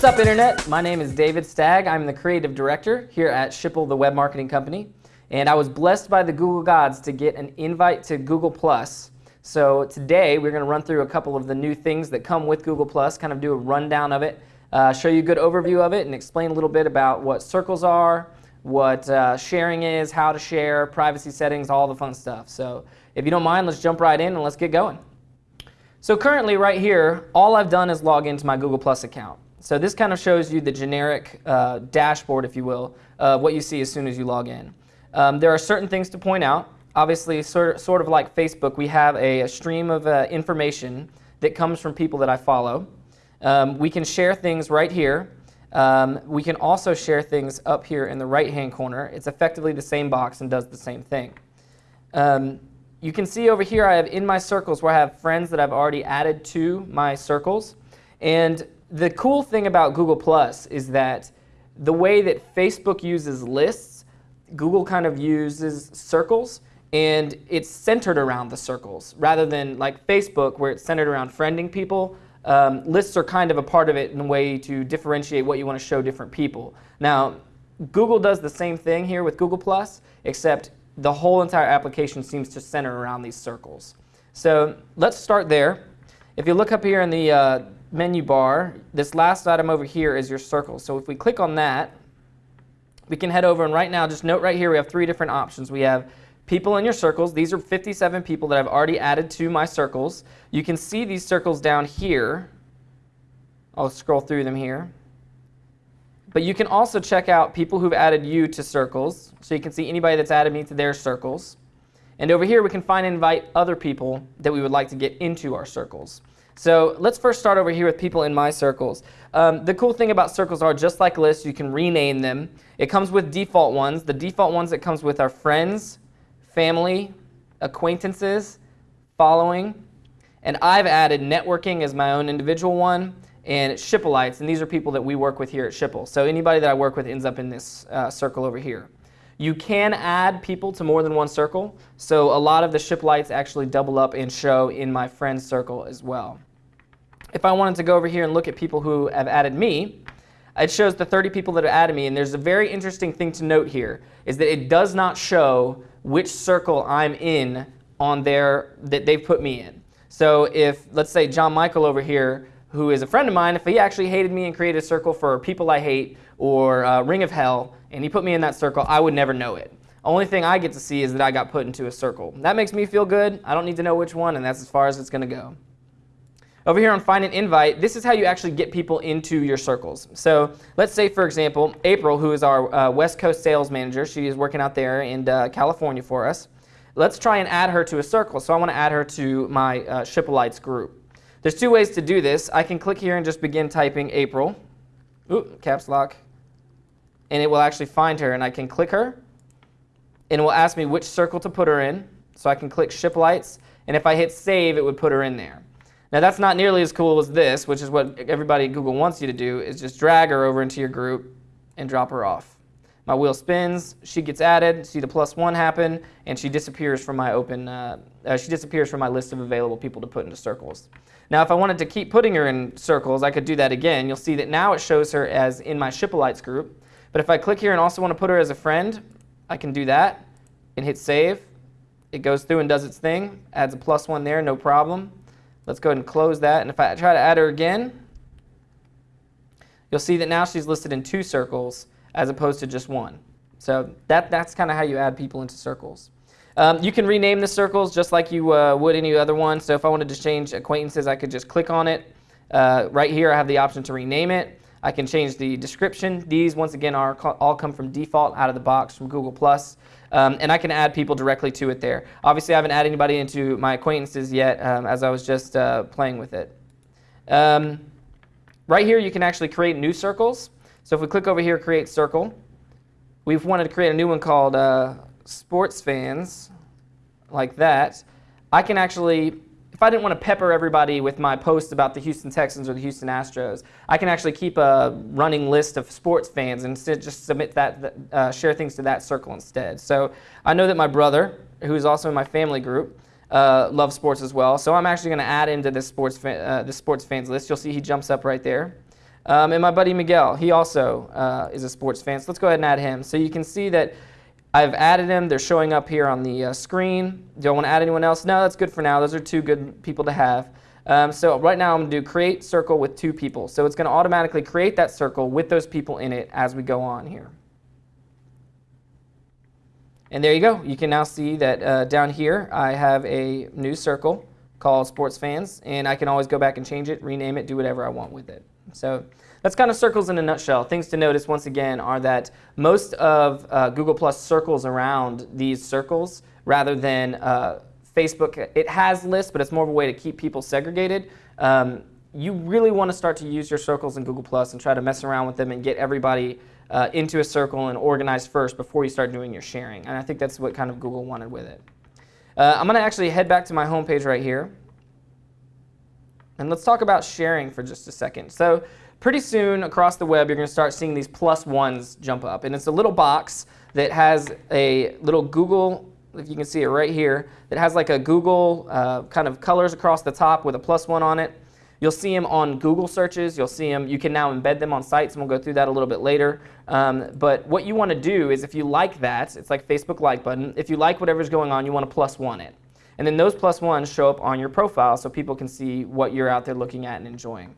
What's up, Internet? My name is David Stagg. I'm the creative director here at Schipul, the web marketing company. And I was blessed by the Google gods to get an invite to Google+. So today we're going to run through a couple of the new things that come with Google+, kind of do a rundown of it, uh, show you a good overview of it, and explain a little bit about what circles are, what uh, sharing is, how to share, privacy settings, all the fun stuff. So if you don't mind, let's jump right in and let's get going. So currently right here, all I've done is log into my Google Plus account. So this kind of shows you the generic uh, dashboard, if you will, of what you see as soon as you log in. Um, there are certain things to point out. Obviously, sort, sort of like Facebook, we have a, a stream of uh, information that comes from people that I follow. Um, we can share things right here. Um, we can also share things up here in the right-hand corner. It's effectively the same box and does the same thing. Um, you can see over here I have in my circles where I have friends that I've already added to my circles. And the cool thing about Google Plus is that the way that Facebook uses lists, Google kind of uses circles, and it's centered around the circles rather than like Facebook where it's centered around friending people. Um, lists are kind of a part of it in a way to differentiate what you want to show different people. Now, Google does the same thing here with Google Plus, except the whole entire application seems to center around these circles. So let's start there. If you look up here in the uh, menu bar, this last item over here is your circle. So if we click on that, we can head over and right now, just note right here, we have three different options. We have people in your circles. These are 57 people that I've already added to my circles. You can see these circles down here. I'll scroll through them here. But you can also check out people who've added you to circles. So you can see anybody that's added me to their circles. And over here, we can find and invite other people that we would like to get into our circles. So let's first start over here with people in my circles. Um, the cool thing about circles are just like lists, you can rename them. It comes with default ones. The default ones that comes with are friends, family, acquaintances, following, and I've added networking as my own individual one and Schipulites, and these are people that we work with here at Schipul. So anybody that I work with ends up in this uh, circle over here. You can add people to more than one circle, so a lot of the Schipulites actually double up and show in my friends circle as well. If I wanted to go over here and look at people who have added me, it shows the 30 people that have added me, and there's a very interesting thing to note here, is that it does not show which circle I'm in on their, that they've put me in. So if, let's say John Michael over here, who is a friend of mine, if he actually hated me and created a circle for people I hate or uh, Ring of Hell, and he put me in that circle, I would never know it. Only thing I get to see is that I got put into a circle. That makes me feel good. I don't need to know which one, and that's as far as it's going to go. Over here on Find an Invite, this is how you actually get people into your circles. So let's say, for example, April, who is our uh, West Coast sales manager, she is working out there in uh, California for us. Let's try and add her to a circle. So I want to add her to my uh, Schipulites group. There's two ways to do this. I can click here and just begin typing April. Ooh, caps lock. And it will actually find her, and I can click her. And it will ask me which circle to put her in. So I can click Schipulites, and if I hit save, it would put her in there. Now that's not nearly as cool as this, which is what everybody at Google wants you to do, is just drag her over into your group and drop her off. My wheel spins, she gets added, see the plus one happen, and she disappears from my open, uh, uh, she disappears from my list of available people to put into circles. Now if I wanted to keep putting her in circles, I could do that again. You'll see that now it shows her as in my Schipulites group. But if I click here and also want to put her as a friend, I can do that and hit save. It goes through and does its thing, adds a plus one there, no problem. Let's go ahead and close that. And if I try to add her again, you'll see that now she's listed in two circles as opposed to just one. So that, that's kind of how you add people into circles. Um, you can rename the circles just like you uh, would any other one. So if I wanted to change acquaintances, I could just click on it. Uh, right here, I have the option to rename it. I can change the description. These, once again, are all come from default out of the box from Google+. Um, and I can add people directly to it there. Obviously, I haven't added anybody into my acquaintances yet um, as I was just uh, playing with it. Um, right here, you can actually create new circles. So if we click over here, create circle, we've wanted to create a new one called uh, sports fans, like that. I can actually if I didn't want to pepper everybody with my posts about the Houston Texans or the Houston Astros, I can actually keep a running list of sports fans and just submit that, uh, share things to that circle instead. So I know that my brother, who is also in my family group, uh, loves sports as well. So I'm actually going to add into this sports, uh, this sports fans list. You'll see he jumps up right there. Um, and my buddy Miguel, he also uh, is a sports fan. So let's go ahead and add him. So you can see that I've added them. They're showing up here on the uh, screen. Do I want to add anyone else? No, that's good for now. Those are two good people to have. Um, so right now I'm going to do create circle with two people. So it's going to automatically create that circle with those people in it as we go on here. And there you go. You can now see that uh, down here I have a new circle called Sports Fans, and I can always go back and change it, rename it, do whatever I want with it. So that's kind of circles in a nutshell. Things to notice once again are that most of uh, Google Plus circles around these circles rather than uh, Facebook. It has lists, but it's more of a way to keep people segregated. Um, you really want to start to use your circles in Google Plus and try to mess around with them and get everybody uh, into a circle and organized first before you start doing your sharing. And I think that's what kind of Google wanted with it. Uh, I'm going to actually head back to my home page right here. And let's talk about sharing for just a second. So pretty soon across the web, you're going to start seeing these plus ones jump up. And it's a little box that has a little Google, if you can see it right here, that has like a Google uh, kind of colors across the top with a plus one on it. You'll see them on Google searches. You'll see them. You can now embed them on sites, and we'll go through that a little bit later. Um, but what you want to do is if you like that, it's like Facebook like button. If you like whatever's going on, you want to plus one it. And then those plus ones show up on your profile so people can see what you're out there looking at and enjoying.